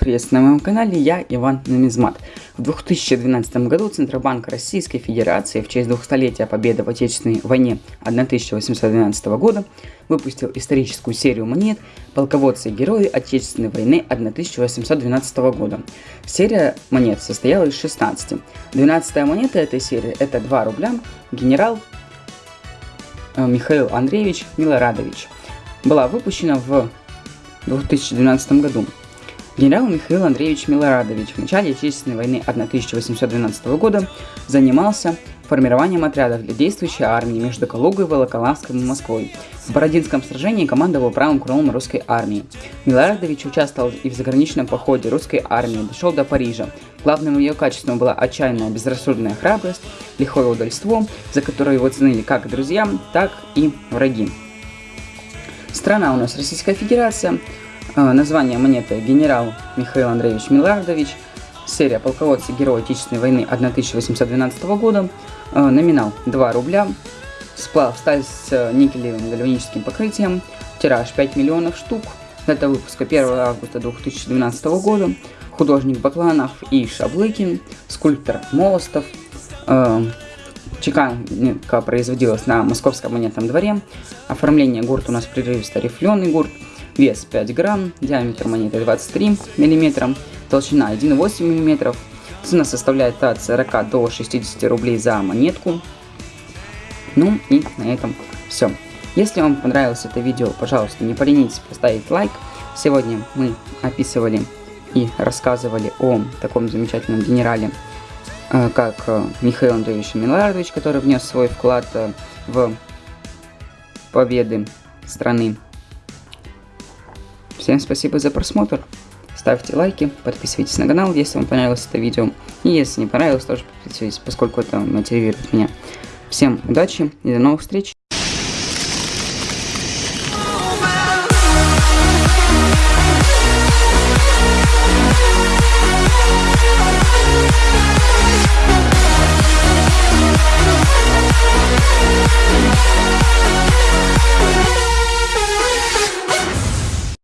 приветствую на моем канале, я Иван Намизмат. В 2012 году Центробанк Российской Федерации в честь 200-летия победы в Отечественной войне 1812 года выпустил историческую серию монет «Полководцы и герои Отечественной войны 1812 года». Серия монет состояла из 16. 12 монета этой серии это 2 рубля генерал э, Михаил Андреевич Милорадович. Была выпущена в 2012 году. Генерал Михаил Андреевич Милорадович в начале Отечественной войны 1812 года занимался формированием отрядов для действующей армии между Калугой, Волоколамском и Москвой. В Бородинском сражении командовал правым крылом русской армии. Милорадович участвовал и в заграничном походе русской армии, дошел до Парижа. Главным ее качеством была отчаянная безрассудная храбрость, лихое удальство, за которое его ценили как друзья, так и враги. Страна у нас Российская Федерация. Э, название монеты генерал Михаил Андреевич Милардович. Серия полководцы Герои Отечественной войны 1812 года. Э, номинал 2 рубля. Сплав сталь с никелевым гальваническим покрытием. Тираж 5 миллионов штук. Дата выпуска 1 августа 2012 года. Художник Бакланов и Шаблыкин. Скульптор Молостов. Э, Чеканка производилась на московском монетном дворе. Оформление гурт у нас прерывисто рифленый гурт. Вес 5 грамм, диаметр монеты 23 мм, толщина 1,8 мм. Цена составляет от 40 до 60 рублей за монетку. Ну и на этом все. Если вам понравилось это видео, пожалуйста, не поленитесь поставить лайк. Сегодня мы описывали и рассказывали о таком замечательном генерале Э, как э, Михаил Андреевич Миларадович, который внес свой вклад э, в победы страны. Всем спасибо за просмотр. Ставьте лайки, подписывайтесь на канал, если вам понравилось это видео. И если не понравилось, тоже подписывайтесь, поскольку это мотивирует меня. Всем удачи и до новых встреч!